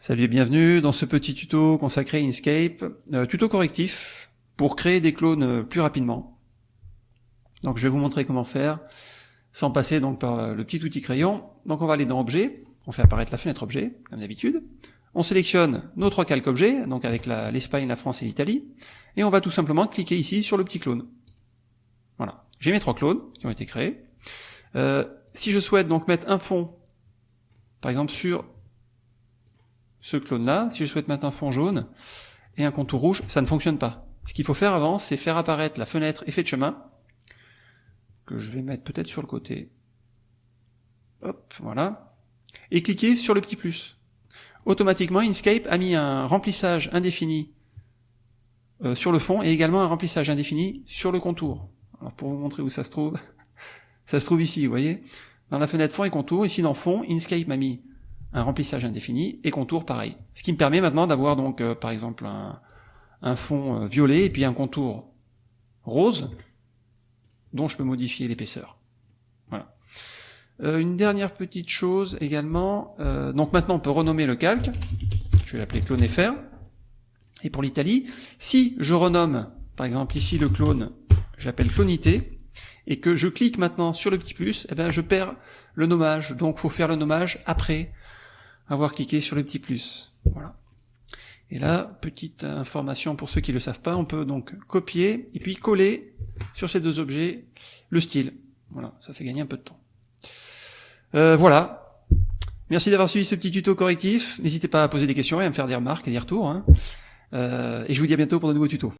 Salut et bienvenue dans ce petit tuto consacré à Inkscape, euh, tuto correctif pour créer des clones euh, plus rapidement. Donc je vais vous montrer comment faire sans passer donc par euh, le petit outil crayon. Donc on va aller dans Objet, on fait apparaître la fenêtre Objet, comme d'habitude. On sélectionne nos trois calques objets, donc avec l'Espagne, la, France et l'Italie, et on va tout simplement cliquer ici sur le petit clone. Voilà, j'ai mes trois clones qui ont été créés. Euh, si je souhaite donc mettre un fond, par exemple sur ce clone-là, si je souhaite mettre un fond jaune et un contour rouge, ça ne fonctionne pas. Ce qu'il faut faire avant, c'est faire apparaître la fenêtre effet de chemin, que je vais mettre peut-être sur le côté. Hop, voilà. Et cliquer sur le petit plus. Automatiquement, Inkscape a mis un remplissage indéfini euh, sur le fond et également un remplissage indéfini sur le contour. Alors pour vous montrer où ça se trouve, ça se trouve ici, vous voyez Dans la fenêtre fond et contour, ici dans fond, Inkscape m'a mis un remplissage indéfini, et contour pareil. Ce qui me permet maintenant d'avoir donc euh, par exemple un, fond euh, violet et puis un contour rose, dont je peux modifier l'épaisseur. Voilà. Euh, une dernière petite chose également, donc maintenant on peut renommer le calque, je vais l'appeler clone FR, et pour l'Italie, si je renomme par exemple ici le clone, j'appelle clonité, et que je clique maintenant sur le petit plus, eh bien je perds le nommage, donc faut faire le nommage après avoir cliqué sur le petit plus. Voilà. Et là, petite information pour ceux qui ne le savent pas, on peut donc copier et puis coller sur ces deux objets le style. Voilà, ça fait gagner un peu de temps. Euh, voilà. Merci d'avoir suivi ce petit tuto correctif. N'hésitez pas à poser des questions et à me faire des remarques et des retours. Hein. Euh, et je vous dis à bientôt pour de nouveaux tutos.